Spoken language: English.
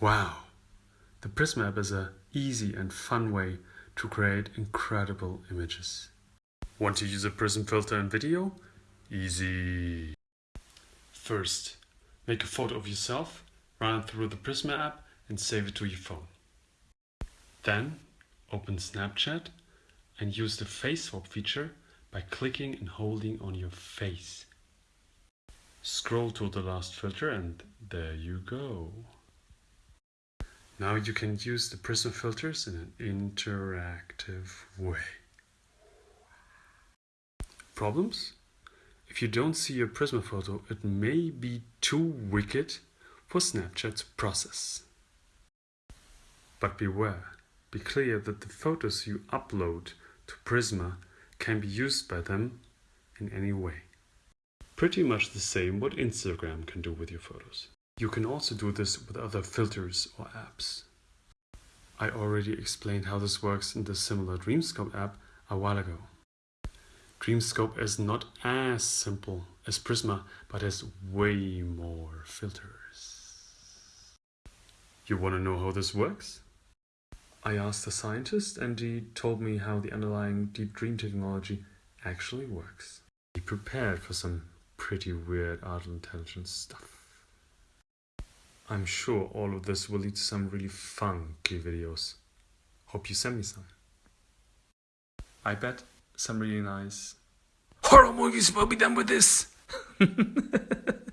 Wow! The Prisma app is a easy and fun way to create incredible images. Want to use a prism filter in video? Easy! First, make a photo of yourself, run it through the Prisma app and save it to your phone. Then, open Snapchat and use the face swap feature by clicking and holding on your face. Scroll to the last filter and there you go. Now you can use the Prisma filters in an interactive way. Problems? If you don't see your Prisma photo, it may be too wicked for Snapchat to process. But beware, be clear that the photos you upload to Prisma can be used by them in any way. Pretty much the same what Instagram can do with your photos. You can also do this with other filters or apps. I already explained how this works in the similar Dreamscope app a while ago. Dreamscope is not as simple as Prisma, but has way more filters. You want to know how this works? I asked a scientist and he told me how the underlying deep dream technology actually works. Be prepared for some pretty weird artificial intelligence stuff. I'm sure all of this will lead to some really funky videos. Hope you send me some. I bet some really nice horror movies will be done with this.